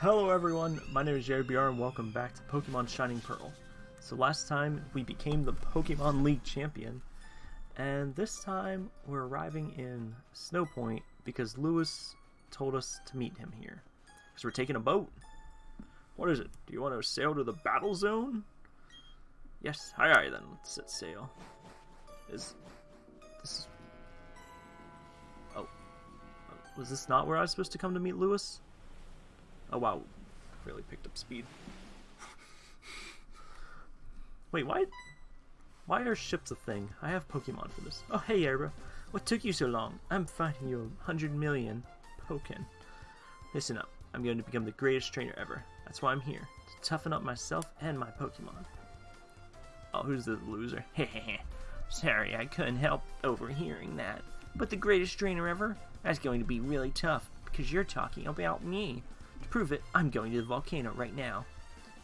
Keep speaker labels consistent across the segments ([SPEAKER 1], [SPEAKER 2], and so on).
[SPEAKER 1] Hello everyone, my name is Jared BR and welcome back to Pokemon Shining Pearl. So last time we became the Pokemon League champion, and this time we're arriving in Snow Point because Lewis told us to meet him here. Because we're taking a boat. What is it? Do you want to sail to the battle zone? Yes, Hi, alright then, let's set sail. Is this is Oh. Was this not where I was supposed to come to meet Lewis? Oh wow, really picked up speed. Wait, why? Why are ships a thing? I have Pokemon for this. Oh hey Abra, what took you so long? I'm fighting you a hundred million Pokken. Listen up, I'm going to become the greatest trainer ever. That's why I'm here, to toughen up myself and my Pokemon. Oh, who's the loser? Hehehe. Sorry, I couldn't help overhearing that. But the greatest trainer ever? That's going to be really tough, because you're talking about me. To prove it, I'm going to the volcano right now.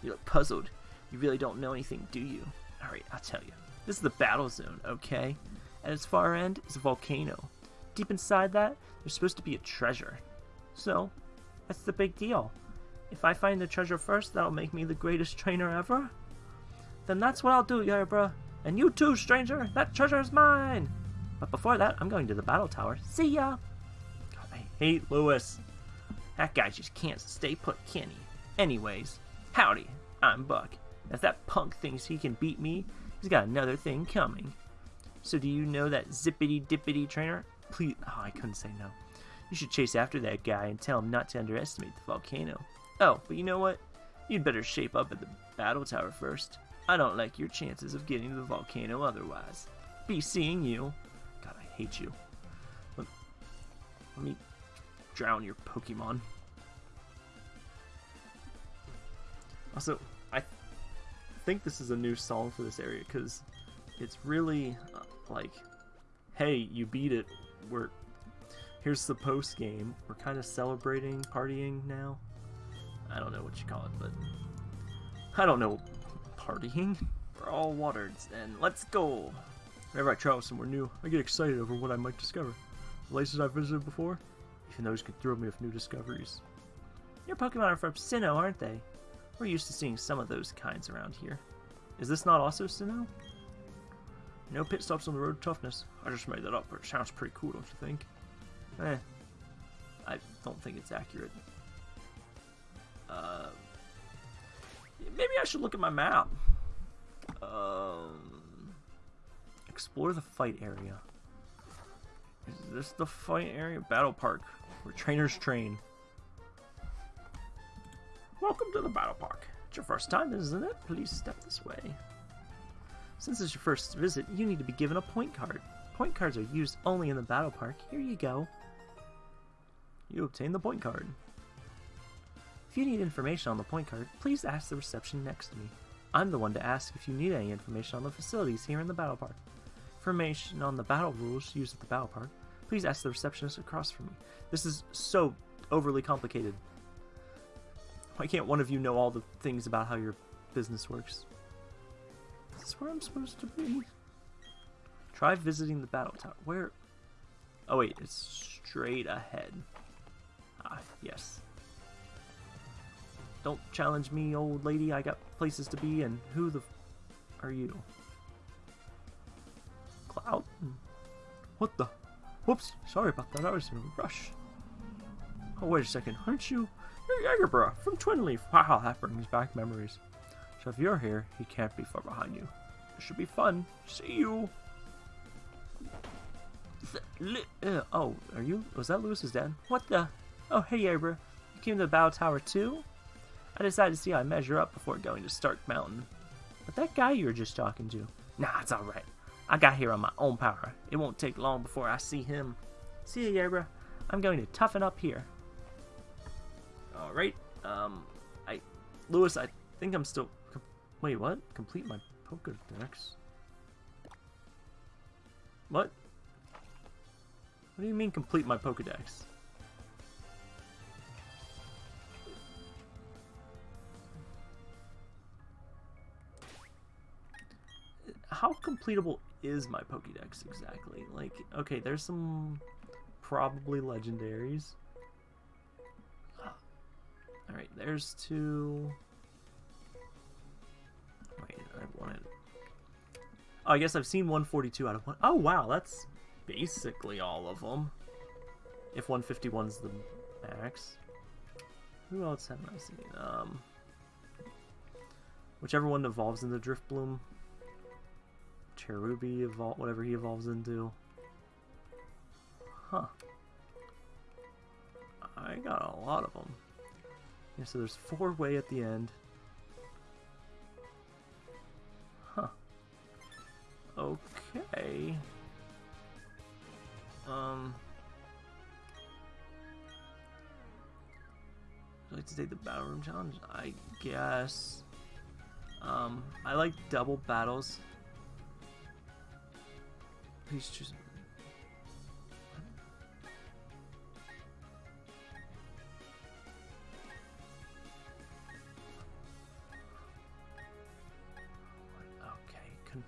[SPEAKER 1] You look puzzled. You really don't know anything, do you? Alright, I'll tell you. This is the battle zone, okay? At its far end is a volcano. Deep inside that, there's supposed to be a treasure. So, that's the big deal. If I find the treasure first, that'll make me the greatest trainer ever? Then that's what I'll do, Yerba. And you too, stranger! That treasure is mine! But before that, I'm going to the battle tower. See ya! God, I hate Lewis. That guy just can't stay put, can he? Anyways, howdy, I'm Buck. If that punk thinks he can beat me, he's got another thing coming. So do you know that zippity dippity trainer? Please, oh, I couldn't say no. You should chase after that guy and tell him not to underestimate the volcano. Oh, but you know what? You'd better shape up at the battle tower first. I don't like your chances of getting to the volcano otherwise. Be seeing you. God, I hate you. Let, let me drown your Pokemon. Also, I think this is a new song for this area because it's really uh, like, hey, you beat it. We're here's the post game. We're kind of celebrating, partying now. I don't know what you call it, but I don't know partying. We're all watered, and let's go. Whenever I travel somewhere new, I get excited over what I might discover. Places I've visited before, even those can thrill me with new discoveries. Your Pokemon are from Sinnoh, aren't they? We're used to seeing some of those kinds around here. Is this not also Sinnoh? No pit stops on the road to toughness. I just made that up, but it sounds pretty cool, don't you think? Eh. I don't think it's accurate. Uh, maybe I should look at my map. Um, explore the fight area. Is this the fight area? Battle Park, where trainers train. Welcome to the Battle Park. It's your first time, isn't it? Please step this way. Since it's your first visit, you need to be given a point card. Point cards are used only in the Battle Park. Here you go. You obtain the point card. If you need information on the point card, please ask the reception next to me. I'm the one to ask if you need any information on the facilities here in the Battle Park. Information on the battle rules used at the Battle Park, please ask the receptionist across from me. This is so overly complicated. Why can't one of you know all the things about how your business works? Is this where I'm supposed to be? Try visiting the battle tower. Where? Oh wait, it's straight ahead. Ah, yes. Don't challenge me, old lady. I got places to be, and who the are you? Cloud? What the? Whoops, sorry about that. I was in a rush. Oh, wait a second. Aren't you? You're Jagerbra from Twin Leaf. Wow, that brings back memories. So if you're here, he can't be far behind you. It should be fun. See you. Uh, oh, are you? Was that Lewis's dad? What the? Oh, hey, Abra. You came to the Battle Tower too? I decided to see how I measure up before going to Stark Mountain. But that guy you were just talking to, nah, it's alright. I got here on my own power. It won't take long before I see him. See ya, Yabra. I'm going to toughen up here. Alright, um, I, Lewis, I think I'm still, wait, what? Complete my Pokedex? What? What do you mean complete my Pokedex? how completable is my Pokédex exactly? Like, okay, there's some probably legendaries. Alright, there's two. Wait, I wanted. Oh, I guess I've seen 142 out of one. Oh wow, that's basically all of them. If 151's the max. Who else have I seen? Um, whichever one evolves into Drifblim. Cherubi evolve, whatever he evolves into. Huh. I got a lot of them. Yeah, so there's four way at the end. Huh. Okay. Um. I'd like to take the battle room challenge, I guess. Um, I like double battles. Please choose. Okay, con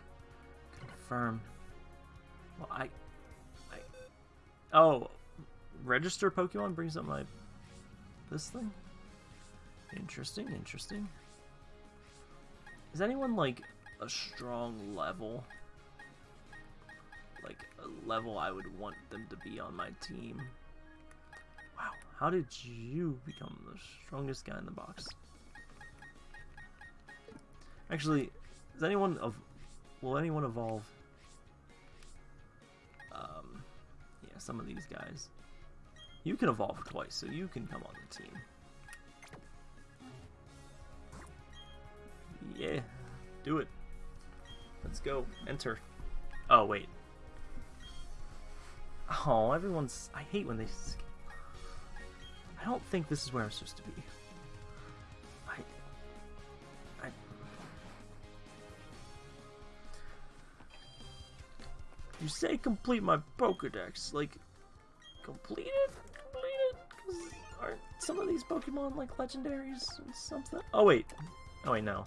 [SPEAKER 1] confirm. Well, I, I, oh, register Pokemon brings up my this thing. Interesting, interesting. Is anyone like a strong level? Level I would want them to be on my team. Wow, how did you become the strongest guy in the box? Actually, is anyone of will anyone evolve? Um, yeah, some of these guys. You can evolve twice, so you can come on the team. Yeah, do it. Let's go. Enter. Oh, wait. Oh, everyone's... I hate when they... I don't think this is where I'm supposed to be. I... I... You say complete my Pokedex, like... Complete it? Complete it? Because aren't some of these Pokemon like legendaries or something? Oh, wait. Oh, wait, no.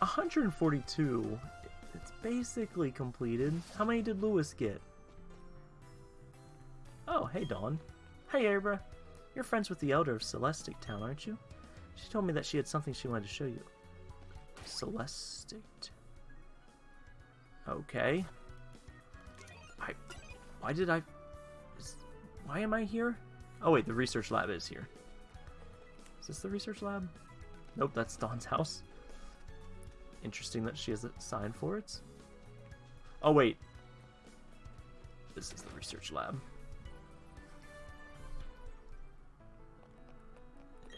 [SPEAKER 1] 142. It's basically completed. How many did Lewis get? Oh, hey Dawn. Hey Abra. You're friends with the Elder of Celestic Town, aren't you? She told me that she had something she wanted to show you. Celestic. Okay. I... Why did I... Is, why am I here? Oh wait, the research lab is here. Is this the research lab? Nope, that's Dawn's house. Interesting that she has a sign for it. Oh, wait. This is the research lab.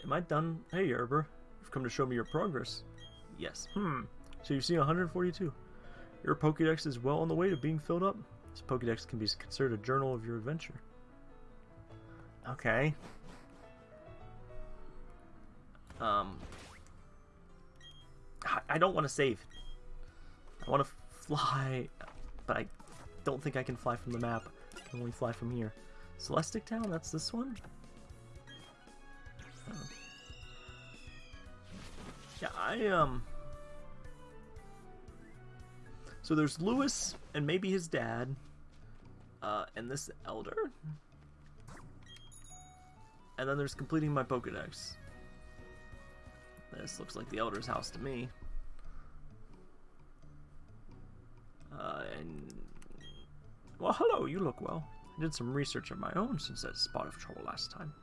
[SPEAKER 1] Am I done? Hey, Erber. You've come to show me your progress. Yes. Hmm. So you've seen 142. Your Pokedex is well on the way to being filled up. This Pokedex can be considered a journal of your adventure. Okay. Um, I don't want to save. I want to fly, but I don't think I can fly from the map. I can only fly from here. Celestic Town, that's this one? Oh. Yeah, I, um... So there's Lewis and maybe his dad, uh, and this Elder. And then there's completing my Pokedex. This looks like the Elder's house to me. Uh, and... Well, hello, you look well. I did some research of my own since that spot of trouble last time.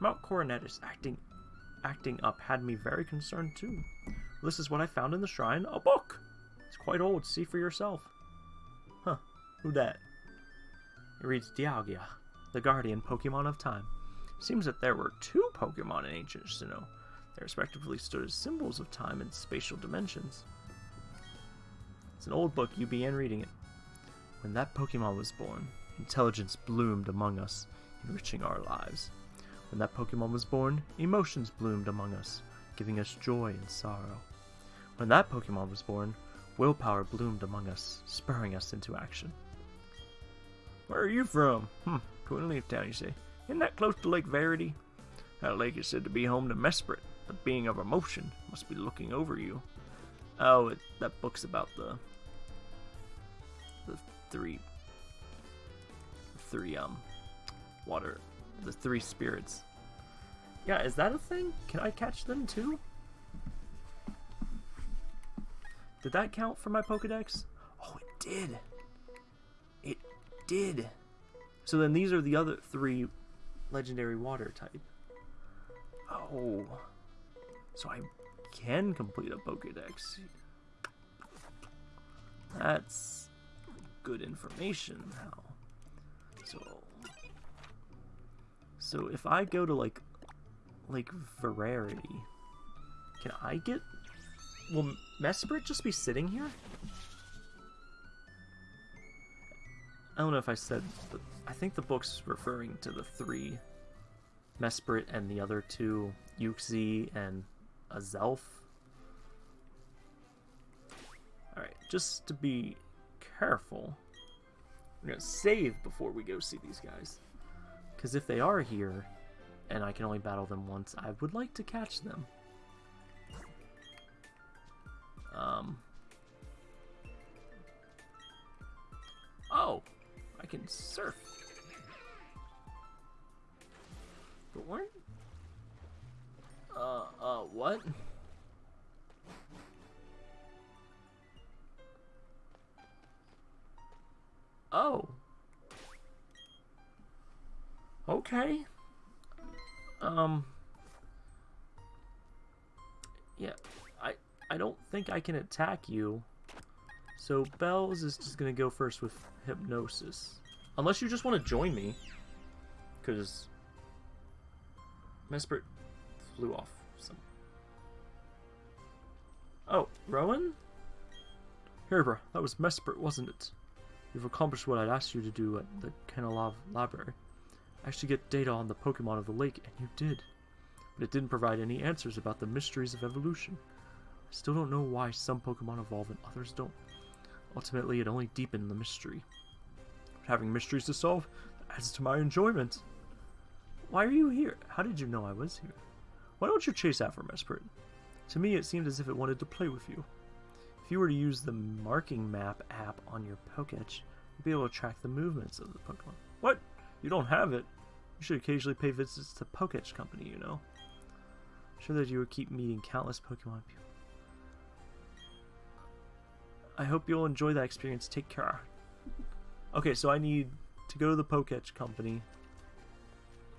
[SPEAKER 1] Mount Coronet is acting acting up had me very concerned too. This is what I found in the shrine, a book! It's quite old, see for yourself. Huh, who that? It reads Dialga, the guardian Pokemon of time. Seems that there were two Pokemon in ancient Sinnoh. They respectively stood as symbols of time and spatial dimensions. It's an old book, you began reading it. When that Pokemon was born, intelligence bloomed among us, enriching our lives. When that Pokemon was born, emotions bloomed among us, giving us joy and sorrow. When that Pokemon was born, willpower bloomed among us, spurring us into action. Where are you from? Hmm, Twin Leaf Town, you say. Isn't that close to Lake Verity? That lake is said to be home to Mesprit, the being of emotion, must be looking over you. Oh, it, that book's about the the three three um water, the three spirits. Yeah, is that a thing? Can I catch them too? Did that count for my Pokedex? Oh, it did. It did. So then these are the other three legendary water type. Oh. So I can complete a Pokedex. That's good information now. So So if I go to like like Verarity, can I get will Mesprit just be sitting here? I don't know if I said, but I think the book's referring to the three Mesprit and the other two, Uxie and Azelf. Alright, just to be careful, we're going to save before we go see these guys. Because if they are here, and I can only battle them once, I would like to catch them. Um. Oh, I can surf. But weren't... What? Oh. Okay. Um. Yeah, I I don't think I can attack you. So Bells is just gonna go first with Hypnosis. Unless you just want to join me. Because Mesprit flew off. Oh, Rowan? Here, bro. That was Mesprit, wasn't it? You've accomplished what I'd asked you to do at the Canalave Library. Actually get data on the Pokemon of the lake, and you did. But it didn't provide any answers about the mysteries of evolution. I still don't know why some Pokemon evolve and others don't. Ultimately, it only deepened the mystery. But having mysteries to solve adds to my enjoyment. Why are you here? How did you know I was here? Why don't you chase after Mesprit? To me, it seemed as if it wanted to play with you. If you were to use the marking map app on your Poketch, you'd be able to track the movements of the Pokemon. What? You don't have it? You should occasionally pay visits to Poketch Company, you know. I'm sure that you would keep meeting countless Pokemon people. I hope you'll enjoy that experience. Take care. Okay, so I need to go to the Poketch Company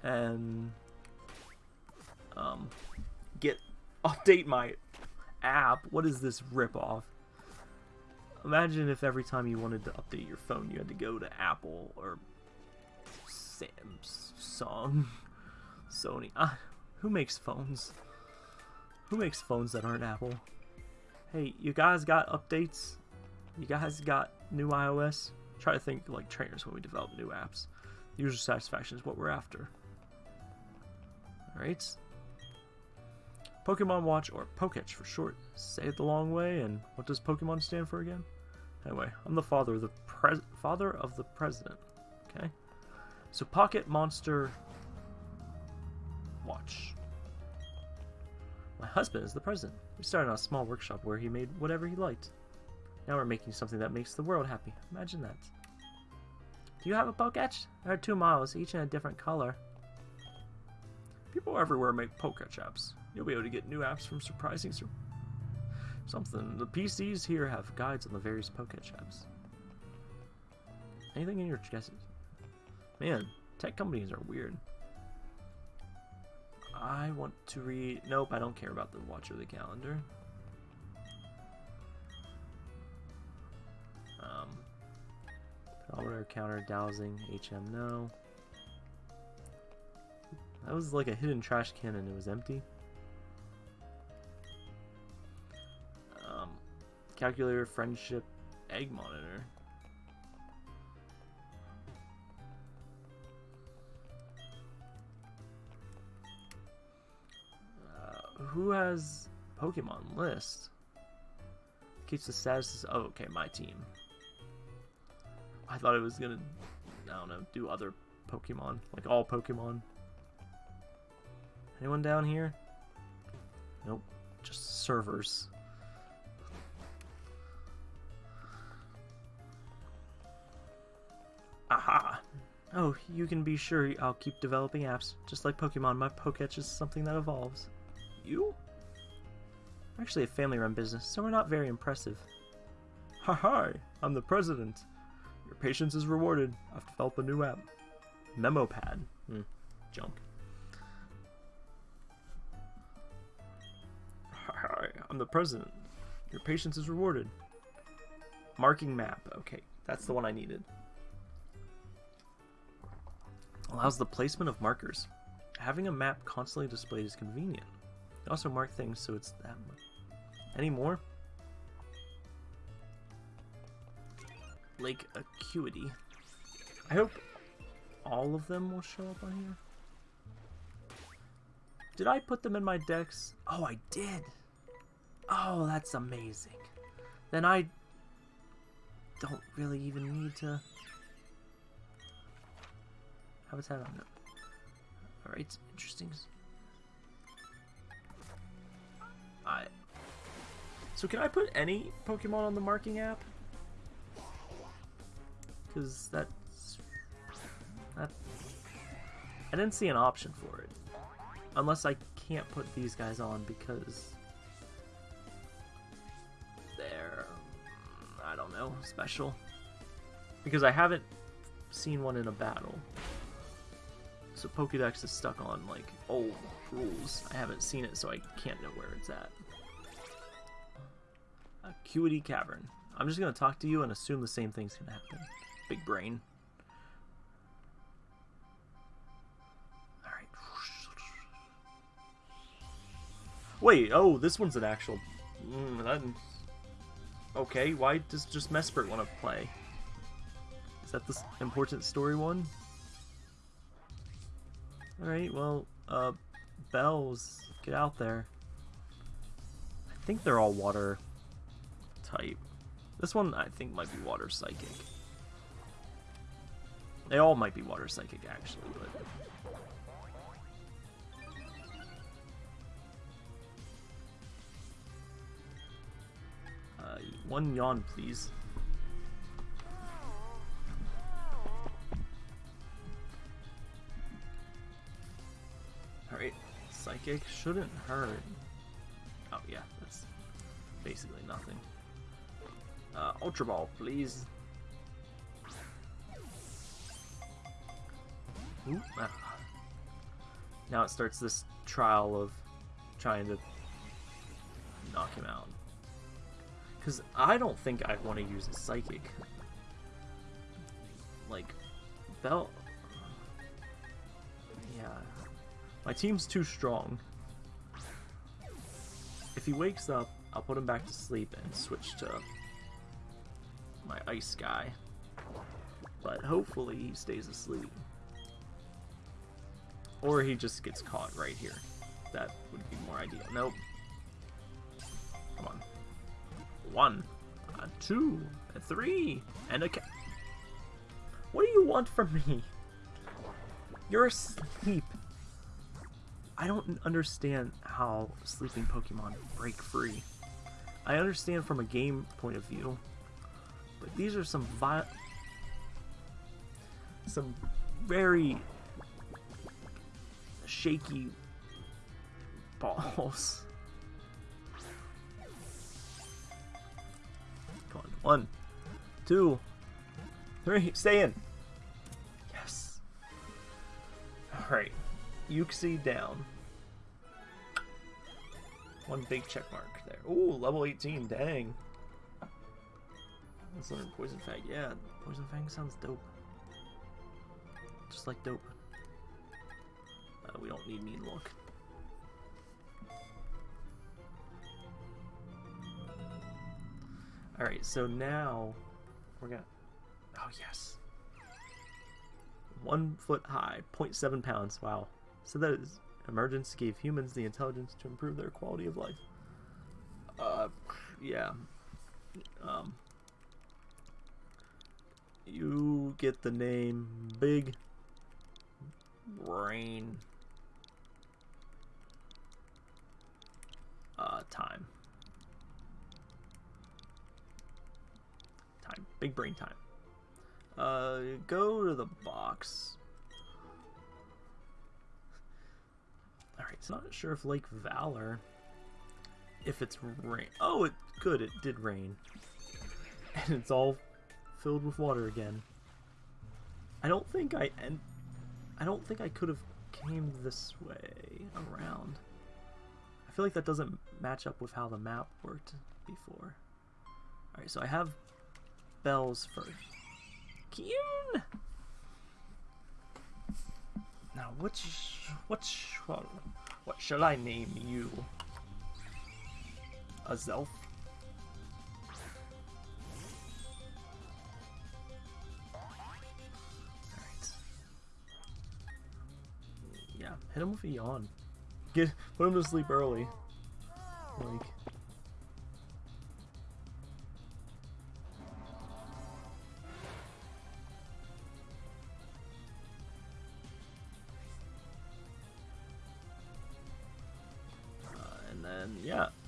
[SPEAKER 1] and um, get update my app. What is this ripoff? Imagine if every time you wanted to update your phone, you had to go to Apple or Samsung, Sony. Ah, who makes phones? Who makes phones that aren't Apple? Hey, you guys got updates? You guys got new iOS? Try to think like trainers when we develop new apps. User satisfaction is what we're after. Alright. Pokemon Watch, or Poketch for short. Say it the long way, and what does Pokemon stand for again? Anyway, I'm the father of the pres father of the president. Okay? So Pocket Monster Watch. My husband is the president. We started on a small workshop where he made whatever he liked. Now we're making something that makes the world happy. Imagine that. Do you have a Poketch? There are two models, each in a different color. People everywhere make Poketch apps. You'll be able to get new apps from surprising sur something. The PCs here have guides on the various Poketch apps. Anything in your guesses? Man, tech companies are weird. I want to read... Nope, I don't care about the watch or the calendar. Um, Barometer, counter, dowsing, HM, no. That was like a hidden trash can and it was empty. Calculator, friendship, egg monitor. Uh, who has Pokemon list? Keeps the status. Oh, okay, my team. I thought it was gonna, I don't know, do other Pokemon, like all Pokemon. Anyone down here? Nope, just servers. Oh, you can be sure I'll keep developing apps. Just like Pokemon, my Poketch is something that evolves. You? We're actually a family-run business, so we're not very impressive. Ha hi, I'm the president. Your patience is rewarded. I've developed a new app. Memopad. Hmm, junk. Hi, I'm the president. Your patience is rewarded. Marking map. Okay, that's the one I needed. Allows the placement of markers. Having a map constantly displayed is convenient. Also mark things so it's that much. Any more? Lake Acuity. I hope all of them will show up on here. Did I put them in my decks? Oh, I did. Oh, that's amazing. Then I don't really even need to habitat on it. Alright, interesting. I so can I put any Pokemon on the marking app? Because that's that I didn't see an option for it. Unless I can't put these guys on because they're I don't know, special. Because I haven't seen one in a battle. So Pokedex is stuck on like old rules. I haven't seen it, so I can't know where it's at. Acuity Cavern. I'm just gonna talk to you and assume the same thing's gonna happen. Big brain. Alright. Wait, oh, this one's an actual... Mm. Okay, why does just Mesprit want to play? Is that the important story one? Alright, well, uh, bells, get out there. I think they're all water type. This one, I think, might be water psychic. They all might be water psychic, actually, but... Uh, one yawn, please. Psychic shouldn't hurt. Oh yeah, that's basically nothing. Uh, Ultra Ball, please. Ooh, ah. Now it starts this trial of trying to knock him out. Because I don't think I want to use a Psychic. Like, Bell... My team's too strong. If he wakes up, I'll put him back to sleep and switch to my ice guy. But hopefully he stays asleep. Or he just gets caught right here. That would be more ideal. Nope. Come on. One, a two, a three, and a. What do you want from me? You're asleep. I don't understand how sleeping Pokemon break free. I understand from a game point of view, but these are some vi some very shaky balls. Come on, one, two, three, stay in. Yes. Alright. Uxie down. One big check mark there. Ooh, level 18, dang. That's another Poison Fang. Yeah, Poison Fang sounds dope. Just like dope. Uh, we don't need Mean Look. Alright, so now we're gonna... Oh, yes. One foot high, 0.7 pounds. Wow. So that emergence gave humans the intelligence to improve their quality of life. Uh, yeah. Um, you get the name Big Brain uh, Time. Time. Big Brain Time. Uh, go to the box. So not sure if Lake Valor, if it's rain. Oh, it good, it did rain. And it's all filled with water again. I don't think I and I don't think I could have came this way around. I feel like that doesn't match up with how the map worked before. Alright, so I have bells first. Kyun! Now, which, which, what, what shall I name you? Azelf? Alright. Yeah, hit him with a yawn. Get, put him to sleep early. Like,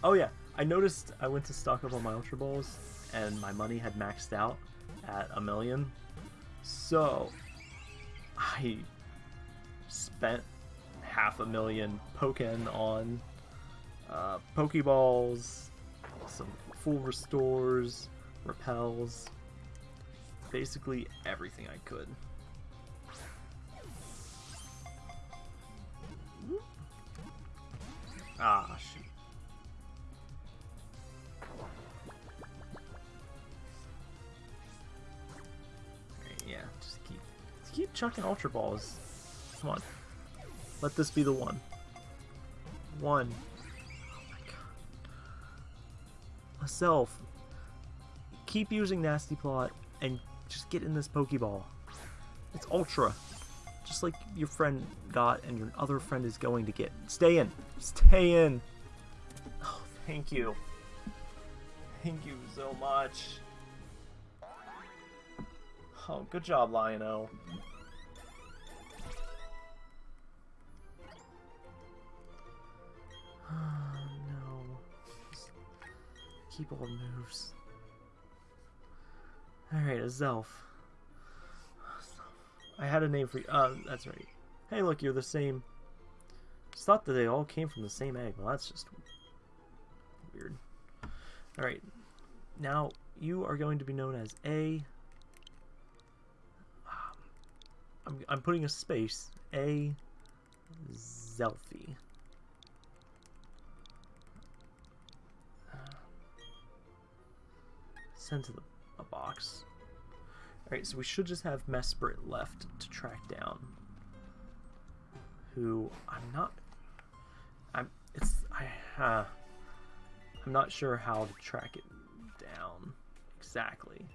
[SPEAKER 1] Oh yeah, I noticed I went to stock up on my Ultra Balls, and my money had maxed out at a million. So, I spent half a million Pokken on uh, Pokeballs, some full restores, repels, basically everything I could. Ah, shoot. Just keep, just keep chucking Ultra Balls. Come on. Let this be the one. One. Oh my god. Azelf. Keep using Nasty Plot and just get in this Pokeball. It's Ultra. Just like your friend got and your other friend is going to get. Stay in. Stay in. Oh, thank you. Thank you so much. Oh, good job, Lion-O. no. Keep all moves. Alright, Azelf. I had a name for you. Uh, that's right. Hey, look, you're the same. Just thought that they all came from the same egg. Well, that's just weird. Alright. Now, you are going to be known as A I'm, I'm putting a space. A Zelfie. Send to the a box. Alright, so we should just have Mesprit left to track down. Who I'm not I'm it's I uh I'm not sure how to track it down exactly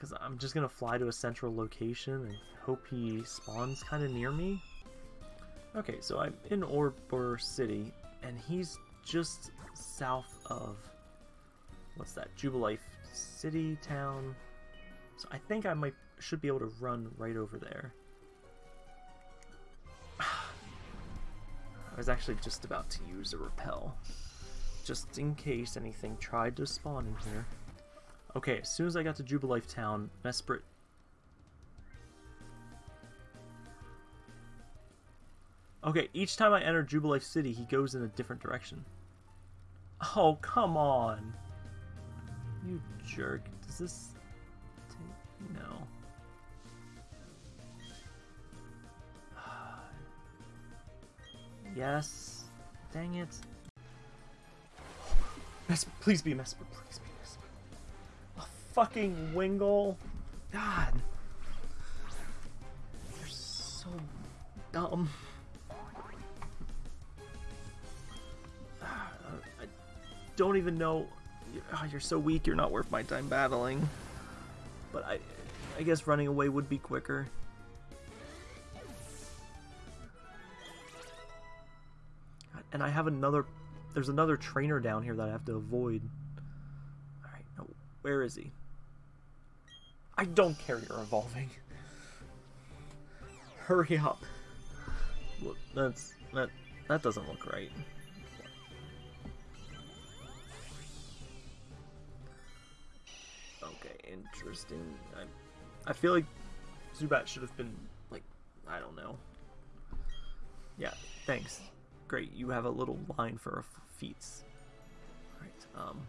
[SPEAKER 1] because I'm just gonna fly to a central location and hope he spawns kind of near me. Okay, so I'm in Oreburgh City, and he's just south of what's that? Jubilife City town. So I think I might should be able to run right over there. I was actually just about to use a repel, just in case anything tried to spawn in here. Okay, as soon as I got to Jubilife Town, Mesprit... Okay, each time I enter Jubilife City, he goes in a different direction. Oh, come on! You jerk. Does this... Take... No. yes. Dang it. Mes please be Mesprit, please be fucking Wingull. God. You're so dumb. I don't even know. Oh, you're so weak, you're not worth my time battling. But I, I guess running away would be quicker. And I have another, there's another trainer down here that I have to avoid. Alright, no, where is he? I don't care you're evolving. Hurry up. Look, that's that that doesn't look right. Okay, interesting. I I feel like Zubat should have been like I don't know. Yeah, thanks. Great, you have a little line for feats. Alright, um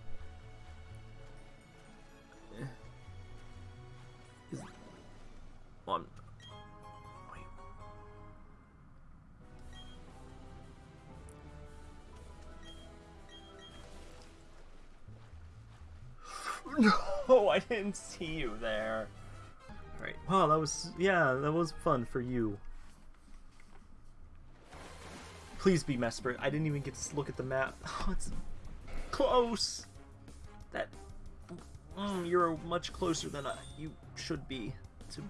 [SPEAKER 1] Didn't see you there. Alright, wow, that was, yeah, that was fun for you. Please be Mesprit. I didn't even get to look at the map. Oh, it's close. That, mm, you're much closer than I, you should be to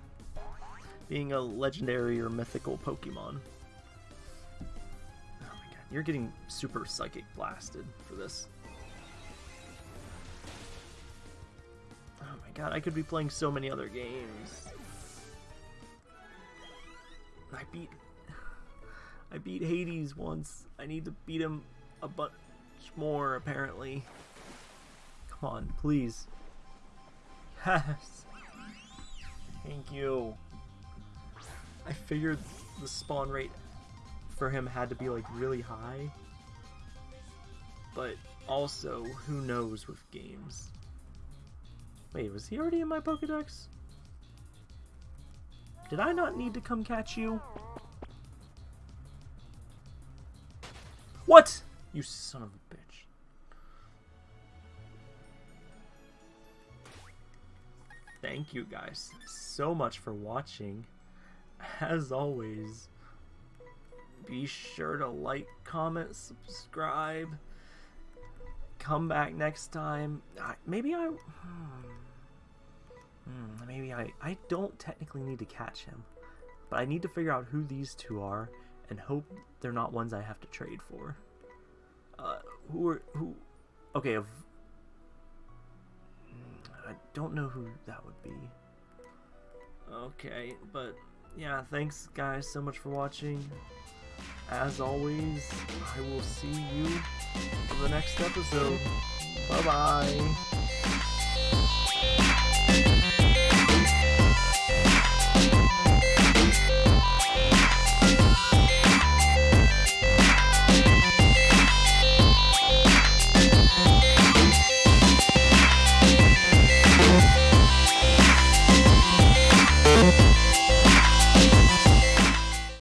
[SPEAKER 1] being a legendary or mythical Pokemon. Oh my god, you're getting super psychic blasted for this. God, I could be playing so many other games. I beat I beat Hades once. I need to beat him a bunch more apparently. Come on, please. Yes. Thank you. I figured the spawn rate for him had to be like really high. But also, who knows with games. Wait, was he already in my Pokedex? Did I not need to come catch you? What? You son of a bitch. Thank you guys so much for watching. As always, be sure to like, comment, subscribe. Come back next time. Maybe I... Hmm. Hmm. Maybe I, I don't technically need to catch him, but I need to figure out who these two are and hope they're not ones I have to trade for. Uh, who are, who, okay, if, hmm, I don't know who that would be. Okay, but yeah, thanks guys so much for watching. As always, I will see you in the next episode. Bye-bye.